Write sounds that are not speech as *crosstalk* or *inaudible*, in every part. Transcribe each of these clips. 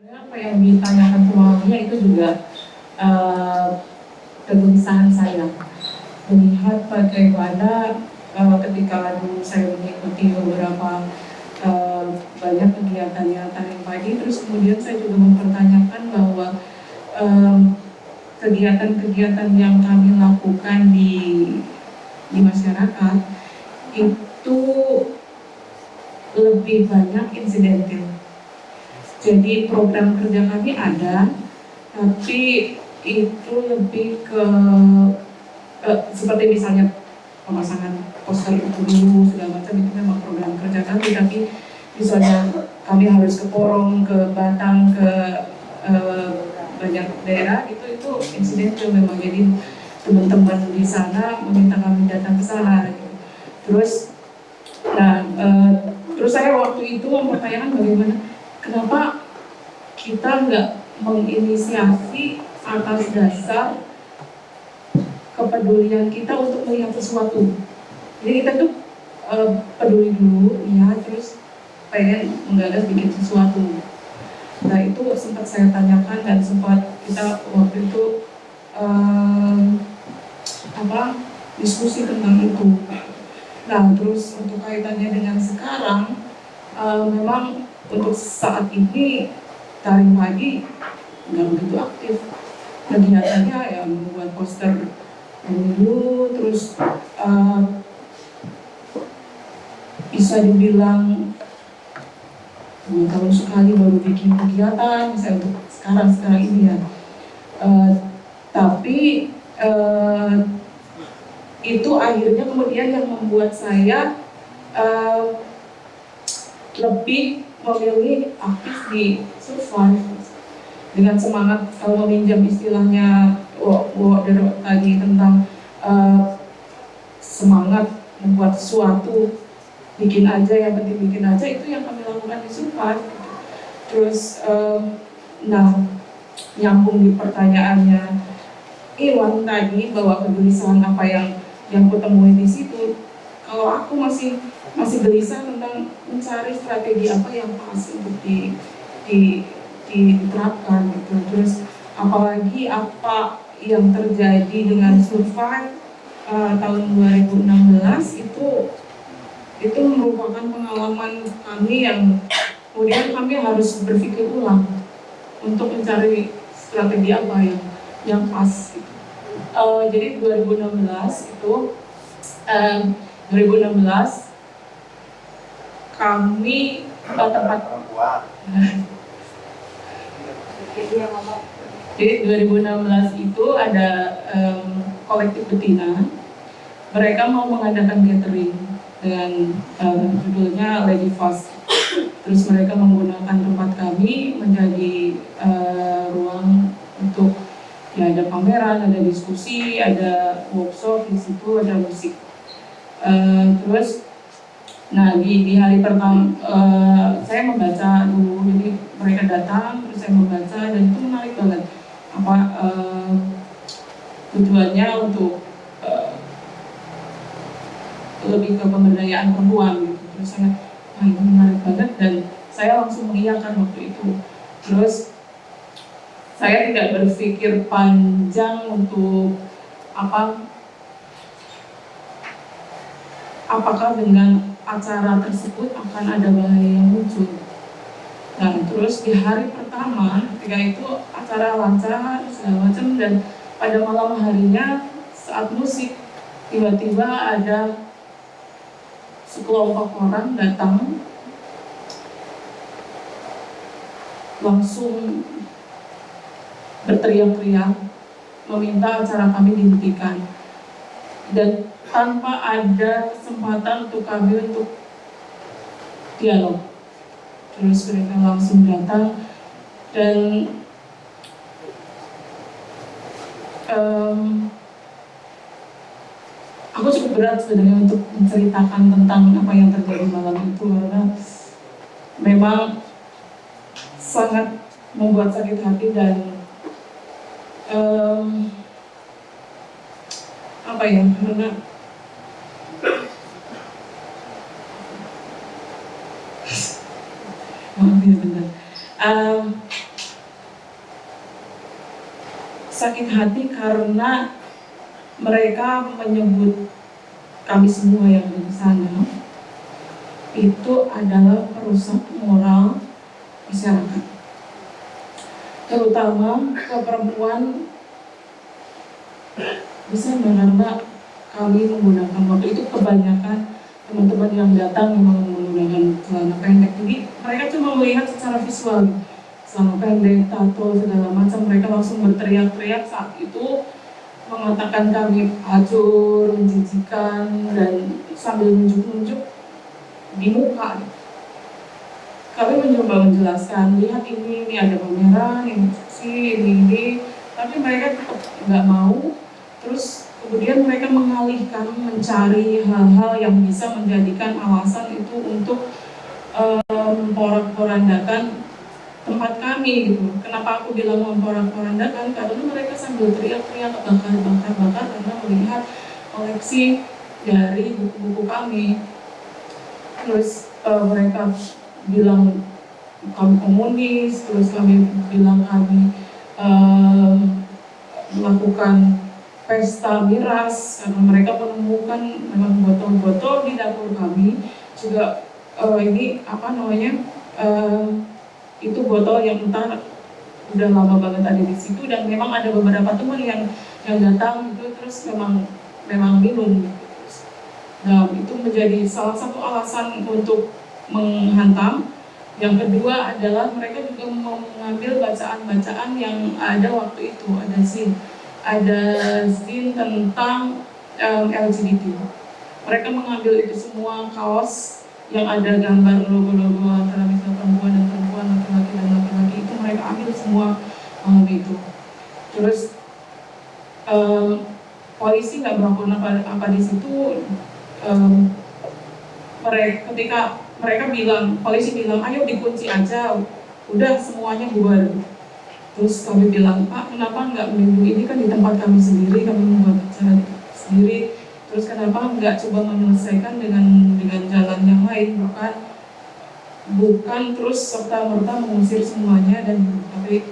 Apa yang ditanyakan semuanya itu juga uh, kegelisahan saya melihat bagaimana uh, ketika saya mengikuti beberapa uh, banyak kegiatan yang tarik pagi terus kemudian saya juga mempertanyakan bahwa kegiatan-kegiatan yang kami lakukan di di masyarakat itu lebih banyak insidentil. Jadi program kerja kami ada, tapi itu lebih ke uh, seperti misalnya pemasangan poster itu dulu segala macam itu memang program kerja kami tapi misalnya kami harus ke Porong, ke Batang, ke uh, banyak daerah itu itu insiden itu memang jadi teman-teman di sana meminta kami datang ke sana gitu. terus nah uh, terus saya waktu itu mempertanyakan bagaimana kenapa kita nggak menginisiasi atas dasar kepedulian kita untuk melihat sesuatu. Jadi kita tuh uh, peduli dulu, ya, terus pengen menggagas bikin sesuatu. Nah itu sempat saya tanyakan dan sempat kita waktu itu uh, apa diskusi tentang itu. Nah terus untuk kaitannya dengan sekarang, uh, memang untuk saat ini tarik pagi nggak begitu aktif. Kegiatannya ya membuat poster dulu terus uh, bisa dibilang tahun sekali baru bikin kegiatan misalnya untuk sekarang sekarang ini ya. Uh, tapi uh, itu akhirnya kemudian yang membuat saya uh, lebih memilih aktif di survive. Dengan semangat kalau meminjam istilahnya Wo tadi tentang uh, semangat membuat sesuatu bikin aja yang penting bikin aja itu yang kami lakukan di Supat terus uh, nah nyambung di pertanyaannya Iwan tadi bahwa kegelisahan apa yang yang kutemui di situ kalau aku masih masih gelisah mencari strategi apa yang pas untuk di, di diterapkan gitu. Terus apalagi apa yang terjadi dengan survive uh, tahun 2016 itu itu merupakan pengalaman kami yang kemudian kami harus berpikir ulang untuk mencari strategi apa yang yang pas uh, jadi 2016 itu uh, 2016 kami uh, tempat Jadi 2016 itu ada um, kolektif betina, mereka mau mengadakan gathering dengan um, judulnya Lady Fast. Terus mereka menggunakan tempat kami menjadi uh, ruang untuk ya ada pameran, ada diskusi, ada workshop di situ, ada musik. Uh, terus Nah di, di hari pertama uh, saya membaca dulu, jadi mereka datang terus saya membaca dan itu menarik banget. Apa uh, tujuannya untuk uh, lebih ke pemberdayaan perempuan gitu. Terus saya, ah ini menarik banget dan saya langsung mengiyakan waktu itu. Terus saya tidak berpikir panjang untuk apa apakah dengan acara tersebut akan ada bahaya yang muncul. Nah, terus di hari pertama, ketika itu acara lancar, segala macam, dan pada malam harinya saat musik, tiba-tiba ada sekelompok orang datang langsung berteriak-teriak meminta acara kami dihentikan dan tanpa ada kesempatan untuk kami untuk dialog. Terus mereka langsung datang dan um, aku cukup berat sebenarnya untuk menceritakan tentang apa yang terjadi malam itu karena memang sangat membuat sakit hati dan um, apa ya karena ya benar. Um, sakit hati karena mereka menyebut kami semua yang di sana itu adalah perusak moral masyarakat. Terutama ke perempuan. Bisa karena kami menggunakan waktu itu kebanyakan teman-teman yang datang memang menggunakan celana pendek. Jadi mereka cuma melihat secara visual. Celana pendek, tato, segala macam. Mereka langsung berteriak-teriak saat itu mengatakan kami hancur, menjijikan dan sambil nunjuk-nunjuk di muka. Kami mencoba menjelaskan lihat ini ini ada pameran ini sih ini ini. Tapi mereka tetap nggak mau. Terus kemudian mereka mengalihkan mencari hal-hal yang bisa menjadikan alasan itu untuk um, porak-porandakan tempat kami gitu. Kenapa aku bilang memporak-porandakan? Karena mereka sambil teriak-teriak bakar-bakar-bakar karena melihat koleksi dari buku-buku kami. Terus uh, mereka bilang kami komunis, terus kami bilang kami uh, melakukan pesta miras karena mereka menemukan memang botol-botol di dapur kami juga uh, ini apa namanya uh, itu botol yang entah udah lama banget ada di situ dan memang ada beberapa teman yang yang datang itu terus memang memang minum. Nah itu menjadi salah satu alasan untuk menghantam. Yang kedua adalah mereka juga mengambil bacaan-bacaan yang ada waktu itu ada zin, ada zin tentang um, LGBT. Mereka mengambil itu semua kaos yang ada gambar logo-logo antara misalnya perempuan dan perempuan, laki-laki dan laki-laki itu mereka ambil semua um, itu. Terus um, polisi nggak melakukan apa, apa di situ. Um, mereka ketika mereka bilang polisi bilang ayo dikunci aja, udah semuanya bubar. Terus kami bilang pak kenapa nggak melindungi ini kan di tempat kami sendiri kami membuat acara sendiri. Terus kenapa nggak coba menyelesaikan dengan dengan jalan yang lain? Bukan bukan terus serta merta mengusir semuanya dan tapi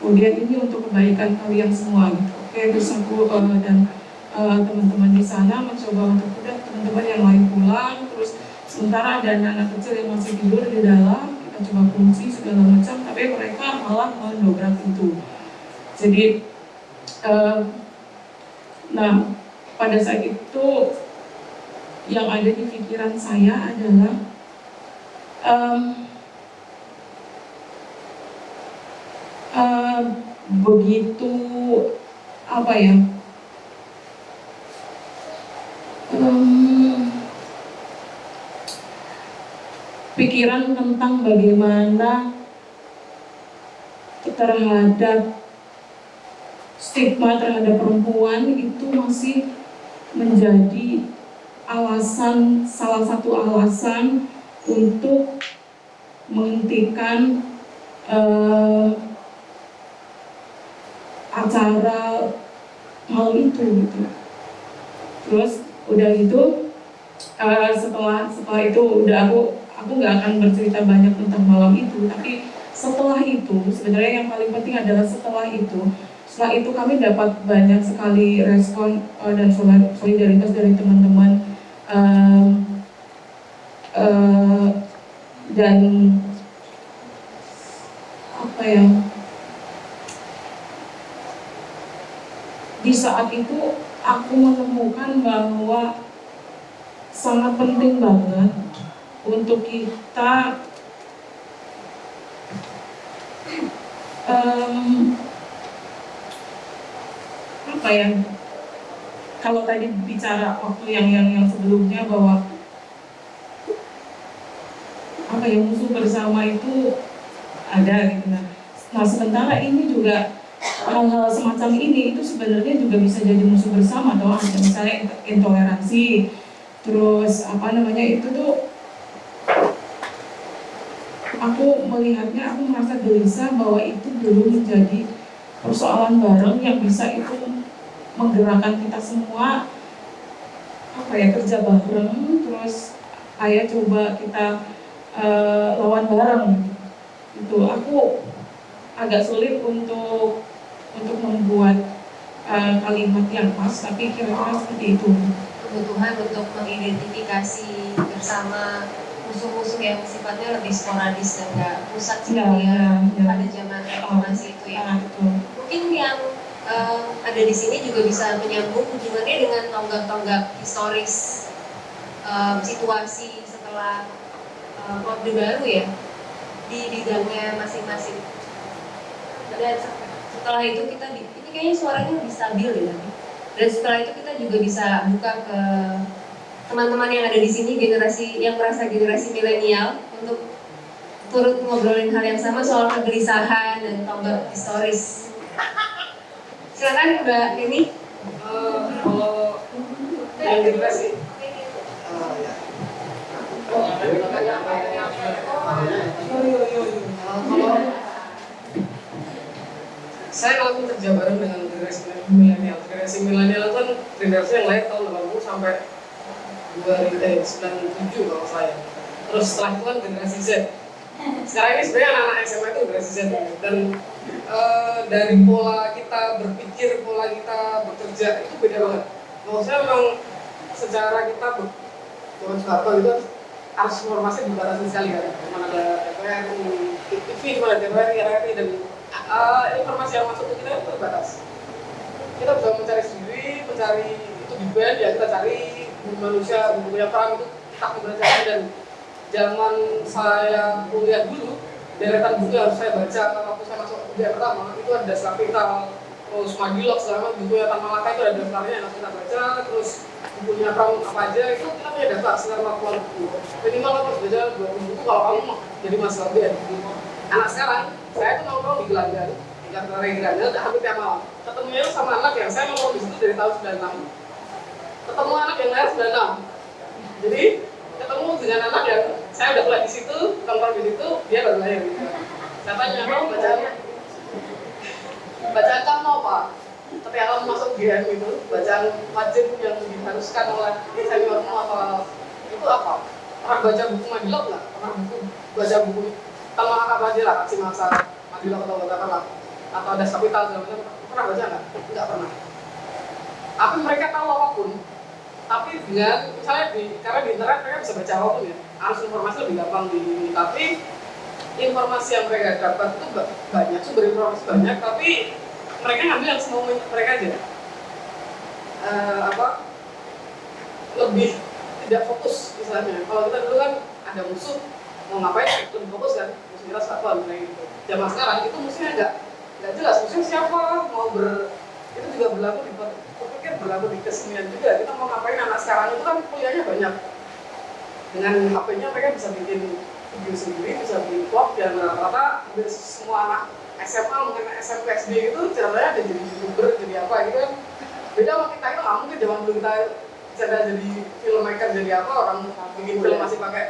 kemudian ini untuk kebaikan kalian semua. Gitu. Oke terus aku uh, dan uh, teman-teman di sana mencoba untuk udah teman-teman yang lain pulang. Terus sementara ada anak-anak kecil yang masih tidur di dalam kita coba kunci segala macam tapi mereka malah mendobrak itu. Jadi uh, nah pada saat itu yang ada di pikiran saya adalah um, um, begitu apa ya pikiran tentang bagaimana terhadap stigma terhadap perempuan itu masih menjadi alasan salah satu alasan untuk menghentikan uh, acara malam itu gitu. Terus udah itu uh, setelah setelah itu udah aku aku nggak akan bercerita banyak tentang malam itu, tapi setelah itu sebenarnya yang paling penting adalah setelah itu setelah itu kami dapat banyak sekali respon uh, dan solidaritas dari teman-teman uh, uh, dan apa ya di saat itu aku menemukan bahwa sangat penting banget untuk kita um, apa ya? Kalau tadi bicara waktu yang yang yang sebelumnya bahwa apa ya musuh bersama itu ada gitu. Nah, nah sementara ini juga hal-hal semacam ini itu sebenarnya juga bisa jadi musuh bersama ada misalnya intoleransi. Terus apa namanya itu tuh aku melihatnya aku merasa gelisah bahwa itu belum menjadi persoalan bareng yang bisa itu menggerakkan kita semua. Apa ya kerja bareng terus ayo coba kita uh, lawan bareng. Itu aku agak sulit untuk untuk membuat uh, kalimat yang pas tapi kira-kira seperti itu. Kebutuhan untuk mengidentifikasi bersama musuh-musuh yang sifatnya lebih sporadis dan nggak pusat seperti Ya, ya, ya. pada zaman reformasi itu ya. Ah, betul. Mungkin yang eh, ada di sini juga bisa menyambung hubungannya dengan tonggak-tonggak historis eh, situasi setelah eh, Orde Baru ya di bidangnya masing-masing. Dan setelah itu kita ini kayaknya suaranya lebih stabil ya. Dan setelah itu kita juga bisa buka ke teman-teman yang ada di sini generasi yang merasa generasi milenial untuk turut ngobrolin hal yang sama soal kegelisahan dan tonggak historis. Silakan Mbak ini. Eh, kalau yang saya kerja bareng dengan generasi milenial generasi milenial kan generasi yang lahir tahun 80 sampai 2097 kalau saya terus setelah itu kan generasi Z. Sekarang ini sebenarnya anak-anak SMA itu generasi Z. Dan eh, dari pola kita berpikir pola kita bekerja itu beda banget. Kalau saya memang secara kita zaman Soeharto itu harus informasi dibatasi sekali kan. Cuma ada DPR, TV, cuma ada DPR, RRI dan eh, informasi yang masuk ke kita itu terbatas. Kita bisa mencari sendiri, mencari itu di band ya kita cari manusia, punya perang itu kita belajar dan zaman saya kuliah dulu deretan buku yang harus saya baca waktu saya masuk kuliah pertama itu ada dasar kapital terus Magilok segala macam buku yang Malaka itu ada daftarnya yang harus kita baca terus bukunya Pram apa aja itu kita punya daftar sekitar 40 buku. Minimal kita harus baca 20 buku kalau kamu mau jadi mahasiswa BN anak sekarang saya tuh nongkrong di Gelanggang di Regranda udah hampir tiap malam. Ketemunya sama anak yang saya nongkrong di situ dari tahun 96 ketemu anak yang lahir 96 jadi ketemu dengan anak yang saya udah kuliah di situ nongkrong di situ dia baru lahir gitu. Saya tanya kamu bacaan bacaan kamu apa ketika kamu masuk GM itu bacaan wajib yang diharuskan oleh seniormu apa itu apa? Pernah baca buku Madilok nggak? Pernah buku? Baca buku tentang apa aja lah aksi masa Madilok atau katakanlah atau ada kapital segala macam. Pernah baca nggak? Nggak pernah. Tapi mereka tahu apa pun tapi dengan misalnya di karena di internet mereka bisa baca apa pun ya. Harus informasi lebih gampang di tapi informasi yang mereka dapat itu ba- banyak sumber informasi banyak tapi mereka ngambil yang semau mereka aja. Eh, apa lebih tidak fokus istilahnya kalau kita dulu kan ada musuh mau ngapain lebih fokus kan musuh kita satuan kayak gitu. Zaman sekarang itu musuhnya nggak nggak jelas musuhnya siapa mau ber itu juga berlaku di aku pikir berlaku di kesenian juga. Kita mau ngapain anak sekarang itu kan kuliahnya banyak. Dengan HP-nya mereka bisa bikin video sendiri bisa bikin vlog dan rata-rata hampir semua anak SMA mungkin SMP SD itu caranya ada jadi youtuber jadi apa gitu kan. Beda sama kita itu nggak mungkin zaman dulu kita cara jadi filmmaker jadi apa orang bikin film masih pakai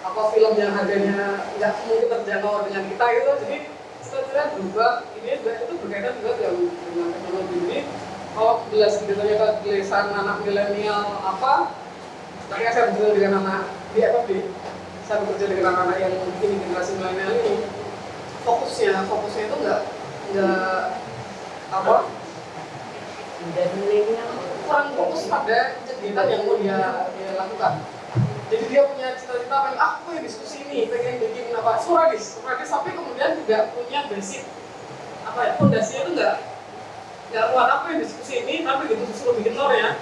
apa film yang harganya nggak mungkin terjangkau dengan kita gitu. Jadi setelah berubah. Ini juga itu berkaitan juga dengan, dengan teknologi ini kalau jelas ditanya kegelisahan anak milenial apa? Tadi saya bekerja dengan anak di FFB saya bekerja dengan anak-anak yang ini generasi milenial ini. Fokusnya fokusnya itu nggak nggak apa? Kurang fokus pada kegiatan yang mau dia dia lakukan. Jadi dia punya cita-cita pengen ah aku pengen diskusi ini pengen bikin apa? Sporadis sporadis tapi kemudian tidak punya basic apa ya fondasinya itu nggak nggak kuat aku yang diskusi ini tapi gitu disuruh bikin tor ya.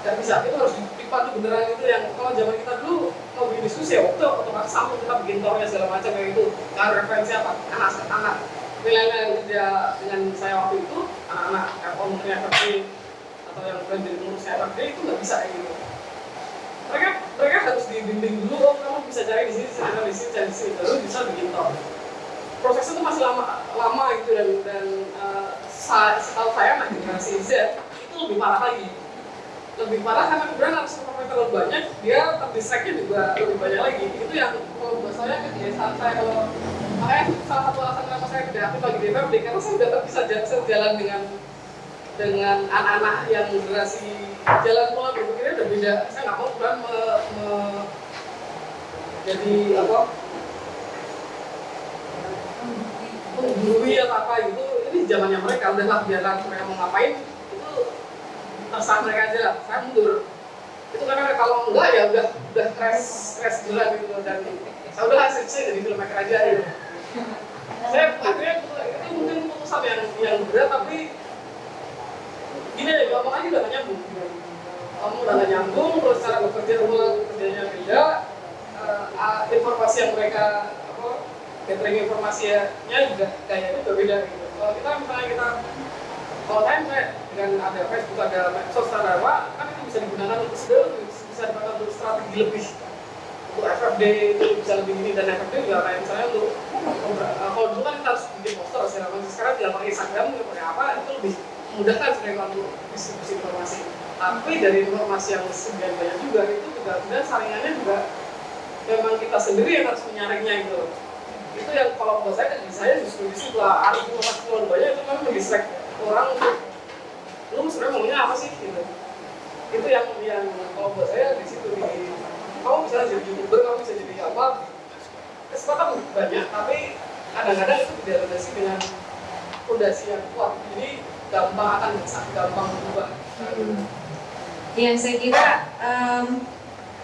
Nggak bisa itu harus dipandu beneran itu yang kalau zaman kita dulu mau bikin diskusi ya waktu otomatis sampai kita bikin tornya segala macam kayak gitu. Kan referensi apa? Anak anak. Milenial yang kerja dengan saya waktu itu anak-anak Apple mungkin FFP atau yang bukan jadi pengurus FFP itu nggak bisa kayak gitu. Mereka mereka harus dibimbing dulu oh kamu bisa cari di sini cari di sini cari di sini baru bisa bikin tor. Proses itu masih lama lama gitu dan dan uh, setahu saya anak generasi Z itu lebih parah lagi. Lebih parah karena kemudian harus informasi terlalu banyak dia terdistraction juga lebih banyak lagi. Itu yang kalau buat saya kebiasaan saya kalau makanya salah satu alasan kenapa saya tidak aktif lagi di FFD karena saya udah bisa ja- sejalan dengan dengan anak-anak yang generasi jalan pola berpikirnya udah beda. Saya nggak mau kemudian me, me- jadi apa? Menggurui atau apa gitu ini zamannya mereka udahlah biarlah mereka mau ngapain. Itu terserah mereka aja lah saya mundur. Itu karena kalau enggak ya udah udah crash crash gila gitu dan saya udah hasil sih jadi filmmaker aja gitu. Saya akhirnya ini mungkin keputusan yang yang berat tapi gini deh ngomong aja udah nyambung. Kamu udah gak nyambung terus cara bekerja rumah kerjanya beda uh, informasi yang mereka apa gathering informasinya juga kayaknya berbeda gitu kalau kita misalnya kita kalau saya dengan ada Facebook ada medsos ada apa kan itu bisa digunakan untuk segala bisa digunakan untuk strategi lebih. Untuk FFD itu bisa lebih ini dan FFD juga kayak misalnya untuk uh, kalau dulu kan kita harus bikin poster macam sekarang tidak pakai Instagram tidak pakai apa itu lebih memudahkan sebenarnya untuk distribusi informasi. Tapi dari informasi yang sebagian banyak juga itu juga kemudian saringannya juga memang kita sendiri yang harus menyaringnya gitu itu yang kalau buat saya saya justru di situ lah informasi keluar banyak itu memang mendistract orang untuk lu sebenarnya maunya apa sih? Gitu. Itu yang yang kalau buat saya di situ di kamu bisa jadi youtuber kamu bisa jadi apa kesempatan banyak tapi kadang-kadang itu tidak terlandasi dengan fondasi yang kuat. Jadi gampang akan gampang berubah. Yang saya kira um,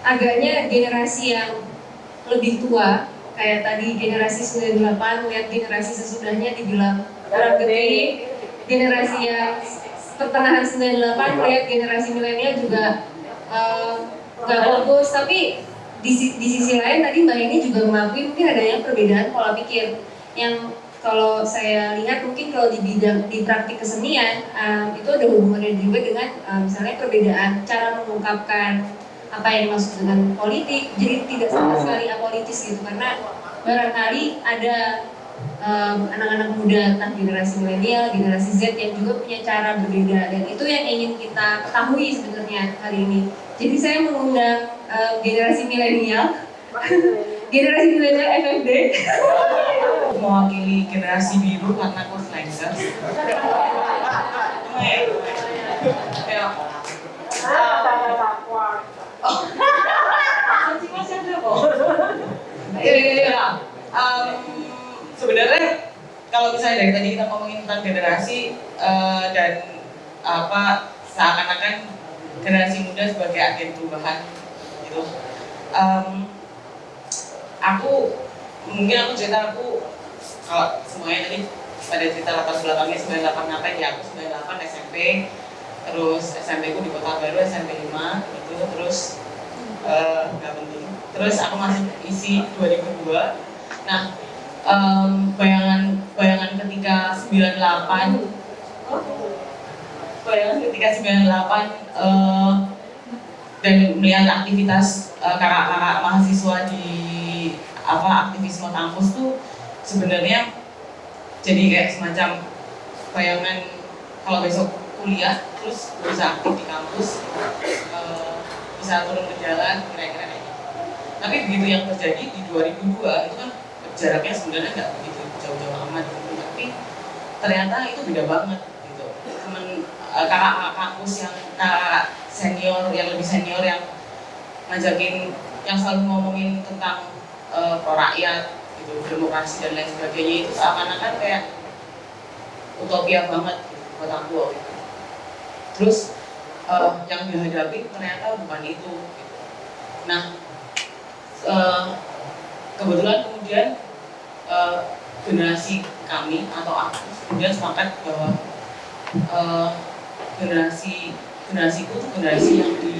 agaknya generasi yang lebih tua kayak tadi generasi 98 lihat generasi sesudahnya dibilang orang gede. Generasi yang pertengahan 98 lihat generasi milenial juga nggak um, fokus tapi di, di sisi lain tadi mbak ini juga mengakui mungkin adanya perbedaan pola pikir. Yang kalau saya lihat mungkin kalau di bidang di praktik kesenian um, itu ada hubungannya juga dengan um, misalnya perbedaan cara mengungkapkan apa yang dimaksud dengan politik jadi tidak sama sekali apolitis gitu karena barangkali ada anak-anak um, muda entah generasi milenial generasi Z yang juga punya cara berbeda dan itu yang ingin kita ketahui sebenarnya hari ini. Jadi saya mengundang um, generasi milenial. *laughs* Generasi milenial FFD *laughs* mewakili generasi biru karena aku *laughs* ya. Iya, sebenarnya kalau misalnya dari tadi kita ngomongin tentang generasi uh, dan apa seakan-akan generasi muda sebagai agen perubahan gitu. Um, aku mungkin aku cerita aku kalau semuanya tadi pada cerita latar belakangnya 98 ngapain ya aku 98 SMP terus SMP ku di kota baru SMP 5 itu terus nggak uh, penting. Terus aku masih isi 2002 nah um, bayangan bayangan ketika 98 bayangan ketika 98 uh, dan melihat aktivitas kakak-kakak uh, mahasiswa di apa aktivisme kampus tuh sebenarnya jadi kayak semacam bayangan kalau besok kuliah terus bisa aktif di kampus uh, bisa turun ke jalan kira-kira kayak gitu tapi begitu yang terjadi di 2002 itu kan jaraknya sebenarnya nggak begitu jauh-jauh amat gitu. tapi ternyata itu beda banget gitu teman uh, kakak kampus yang kakak senior yang lebih senior yang ngajakin yang selalu ngomongin tentang uh, rakyat gitu demokrasi dan lain sebagainya itu seakan-akan kayak utopia banget gitu, buat aku gitu. Terus uh, yang dihadapi ternyata bukan itu gitu. nah uh, kebetulan kemudian uh, generasi kami atau aku kemudian sepakat bahwa uh, generasi generasi itu generasi yang di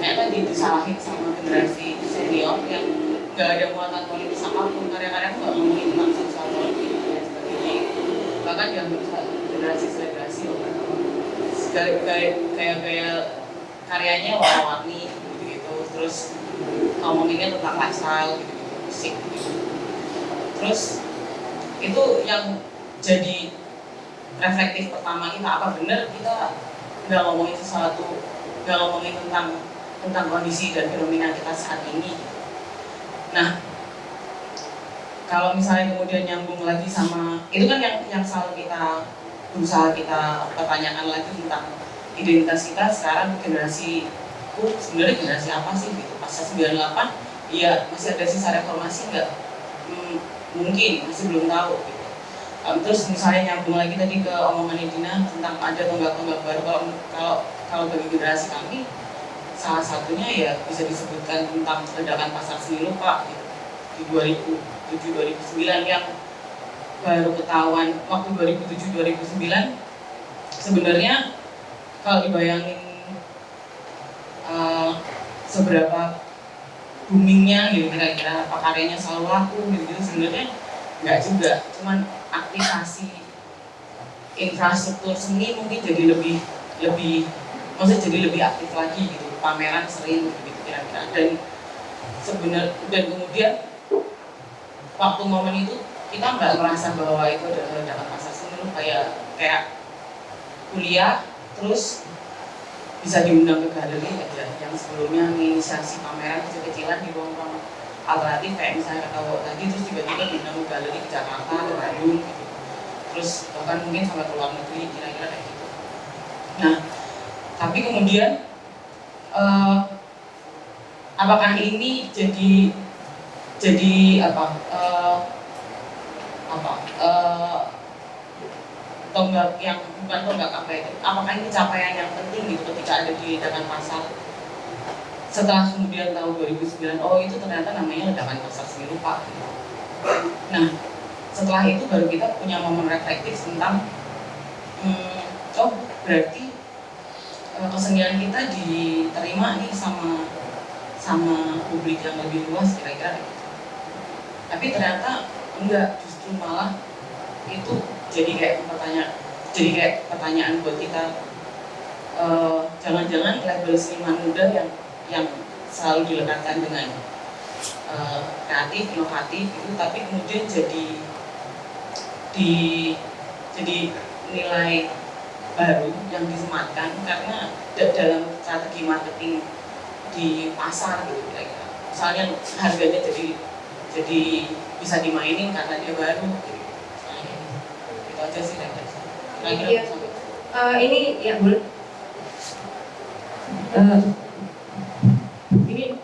kayak tadi disalahin sama generasi senior yang gak ada muatan politis apa pun karya-karya tuh gak ngomongin tentang sosial politik dan sebagainya bahkan yang generasi selebrasi loh kayak kayak kayak karyanya warna-warni gitu gitu terus ngomonginnya tentang lifestyle gitu gitu musik gitu. Terus itu yang jadi reflektif pertama kita apa benar kita nggak ngomongin sesuatu nggak ngomongin tentang tentang kondisi dan fenomena kita saat ini. Nah, kalau misalnya kemudian nyambung lagi sama itu kan yang yang selalu kita berusaha kita pertanyakan lagi tentang identitas kita sekarang generasi ku sebenarnya generasi apa sih gitu? Pasca 98 iya masih ada sisa reformasi nggak? Hmm, mungkin masih belum tahu gitu. Um, terus misalnya nyambung lagi tadi ke omongan Dina tentang ada tonggak-tonggak baru kalau kalau kalau bagi generasi kami salah satunya ya bisa disebutkan tentang ledakan pasar seni lupa gitu, di 2007 2009 yang baru ketahuan waktu 2007 2009 sebenarnya kalau dibayangin uh, seberapa boomingnya gitu kira-kira apa karyanya selalu laku gitu, -gitu sebenarnya nggak juga. Cuman aktivasi infrastruktur seni mungkin jadi lebih lebih maksudnya jadi lebih aktif lagi gitu. Pameran sering gitu kira-kira. Dan sebenarnya dan kemudian waktu momen itu kita nggak merasa bahwa itu adalah ledakan masa seni kayak kayak kuliah terus bisa diundang ke galeri aja. Yang sebelumnya menginisiasi pameran kecil-kecilan di ruang-ruang alternatif kayak misalnya kata tadi terus tiba-tiba diundang ke galeri ke Jakarta ke Bandung gitu. Terus bahkan mungkin sampai ke luar negeri kira-kira kayak gitu. Nah tapi kemudian uh, apakah ini jadi jadi apa uh, apa uh, tonggak yang bukan tonggak apa itu apakah ini capaian yang penting gitu ketika ada di ledakan pasar setelah kemudian tahun 2009 oh itu ternyata namanya ledakan pasar seni rupa gitu. nah setelah itu baru kita punya momen reflektif tentang hmm, oh berarti kesenian kita diterima nih sama sama publik yang lebih luas kira-kira gitu. tapi ternyata enggak justru malah itu jadi kayak pertanyaan jadi kayak pertanyaan buat kita jangan-jangan uh, label seniman muda yang yang selalu dilekatkan dengan uh, kreatif, inovatif itu tapi kemudian jadi di jadi nilai baru yang disematkan karena dalam strategi marketing di pasar gitu kira-kira misalnya harganya jadi jadi bisa dimainin karena dia baru. Itu aja sih kira-kira iya. uh, ini ya boleh. Uh, ini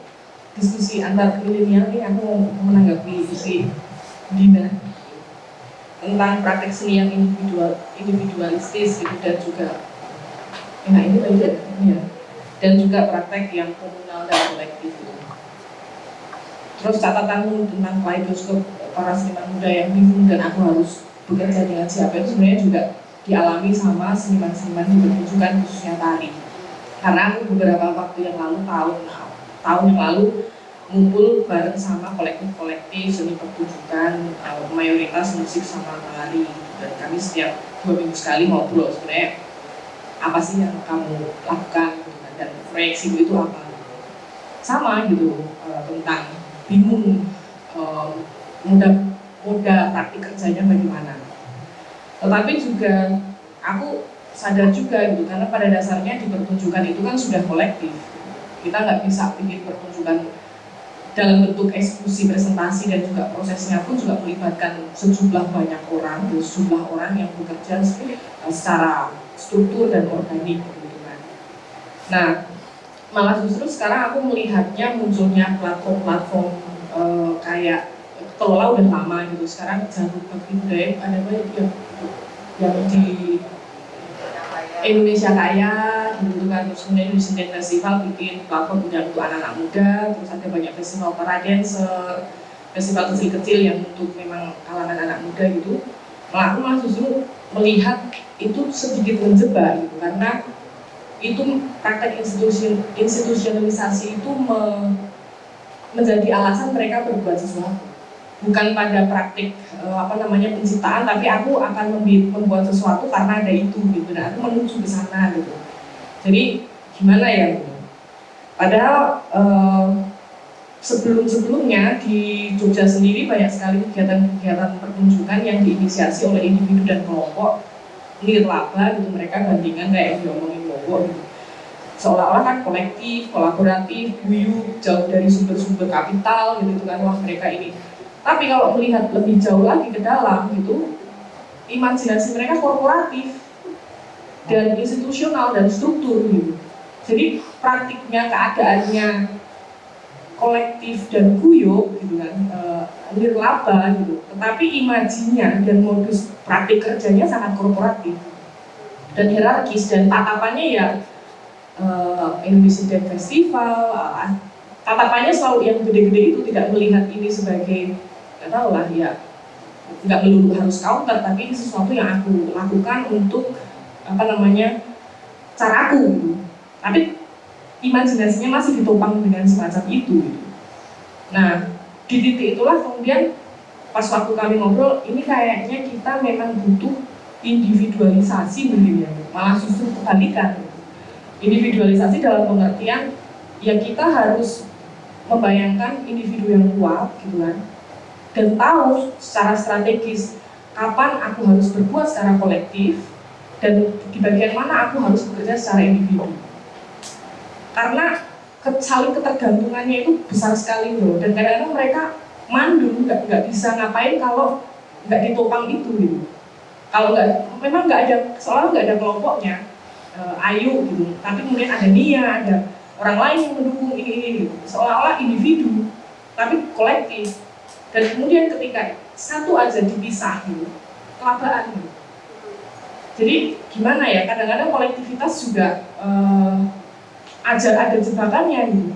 diskusi antar milenial ini aku menanggapi isi Dina tentang praktek seni yang individual individualistis gitu dan juga nah ini tadi ya. Dan juga praktek yang komunal dan kolektif. gitu. Terus catatanmu tentang kaleidoskop para seniman muda yang bingung dan aku harus bekerja dengan siapa itu sebenarnya juga dialami sama seniman-seniman di pertunjukan khususnya tari karena beberapa waktu yang lalu tahun tahun yang lalu ngumpul bareng sama kolektif-kolektif seni pertunjukan uh, mayoritas musik sama tari. Dan kami setiap dua minggu sekali ngobrol sebenarnya apa sih yang kamu lakukan dan proyeksi itu apa? Sama gitu uh, tentang bingung uh, mudah moda praktik kerjanya bagaimana tetapi juga aku sadar juga gitu karena pada dasarnya di pertunjukan itu kan sudah kolektif kita nggak bisa bikin pertunjukan dalam bentuk eksekusi presentasi dan juga prosesnya pun juga melibatkan sejumlah banyak orang, sejumlah orang yang bekerja secara struktur dan organik gitu kan. Nah, malah justru sekarang aku melihatnya munculnya platform-platform e, kayak kelola udah lama gitu. Sekarang jalur bakti budaya ada banyak yang yang di Indonesia Kaya gitu kan terus kemudian di Senden Festival bikin platform untuk anak-anak muda terus ada banyak festival para dancer festival kecil-kecil yang untuk memang kalangan anak muda gitu malah aku malah justru melihat itu sedikit menjebak gitu karena itu praktek institusi, institusionalisasi itu me, menjadi alasan mereka berbuat sesuatu. Bukan pada praktik uh, apa namanya penciptaan tapi aku akan membuat sesuatu karena ada itu gitu. Dan aku menuju ke sana gitu. Jadi gimana ya gitu. padahal uh, sebelum-sebelumnya di Jogja sendiri banyak sekali kegiatan-kegiatan pertunjukan yang diinisiasi oleh individu dan kelompok. Nirlaba gitu mereka bandingan kayak yang diomongin Gitu seolah-olah kan kolektif, kolaboratif, guyup, jauh dari sumber-sumber kapital gitu kan wah mereka ini. Tapi kalau melihat lebih jauh lagi ke dalam gitu, imajinasi mereka korporatif dan institusional dan struktur gitu. Jadi praktiknya keadaannya kolektif dan guyup gitu kan, e, nirlaba gitu. Tetapi imajinya dan modus praktik kerjanya sangat korporatif dan hierarkis dan tatapannya ya eh, Indonesia Day Festival eh, tatapannya selalu yang gede-gede itu tidak melihat ini sebagai nggak tahu lah ya nggak melulu harus counter tapi ini sesuatu yang aku lakukan untuk apa namanya caraku gitu tapi imajinasinya masih ditopang dengan semacam itu gitu. nah di titik itulah kemudian pas waktu kami ngobrol ini kayaknya kita memang butuh individualisasi mungkin ya malah justru kebalikan. Individualisasi dalam pengertian ya kita harus membayangkan individu yang kuat gitu kan dan tahu secara strategis kapan aku harus berbuat secara kolektif dan di bagian mana aku harus bekerja secara individu. Karena saling ketergantungannya itu besar sekali loh dan kadang-kadang mereka mandul nggak bisa ngapain kalau nggak ditopang itu gitu kalau nggak memang nggak ada soalnya nggak ada kelompoknya eh, ayu gitu. Tapi kemudian ada Nia ada orang lain yang mendukung ini ini gitu. Seolah-olah individu tapi kolektif. Dan kemudian ketika satu aja dipisah gitu gitu. Jadi gimana ya kadang-kadang kolektivitas juga eh, aja ada jebakannya gitu.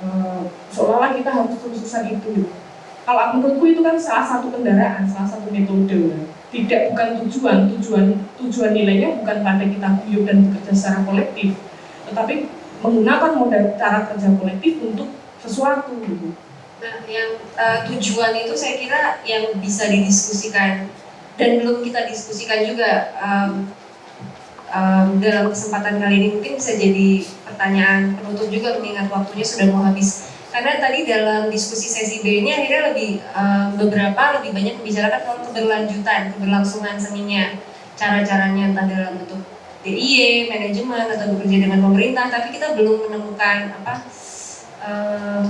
Eh, seolah-olah kita harus terus-terusan itu gitu. kalau menurutku itu kan salah satu kendaraan salah satu metode tidak bukan tujuan tujuan tujuan nilainya bukan pada kita guyup dan bekerja secara kolektif tetapi menggunakan modal cara kerja kolektif untuk sesuatu gitu Nah, yang eh, tujuan itu saya kira yang bisa didiskusikan dan belum kita diskusikan juga em, em, dalam kesempatan kali ini mungkin bisa jadi pertanyaan penutup juga mengingat waktunya sudah mau habis. Karena tadi dalam diskusi sesi B ini akhirnya lebih em, beberapa lebih banyak membicarakan soal keberlanjutan, keberlangsungan seninya, cara-caranya entah dalam bentuk DIY, manajemen atau bekerja dengan pemerintah, tapi kita belum menemukan apa em,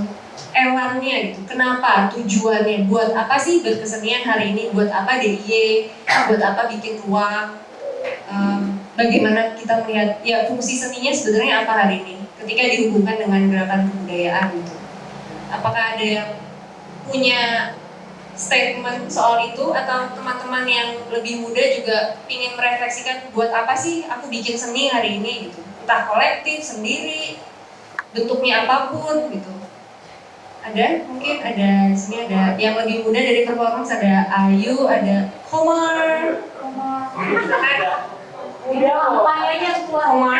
elannya gitu. Kenapa? Tujuannya buat apa sih berkesenian hari ini? Buat apa DIY? Buat apa bikin ruang? Em, bagaimana kita melihat ya fungsi seninya sebenarnya apa hari ini? Ketika dihubungkan dengan gerakan kebudayaan gitu. Apakah ada yang punya statement soal itu? Atau teman-teman yang lebih muda juga ingin merefleksikan buat apa sih aku bikin seni hari ini gitu? Entah kolektif sendiri bentuknya apa pun gitu. Ada? Mungkin ada di sini ada yang lebih muda dari performance ada Ayu ada Komar. Komar. Udah layarnya keluar Komar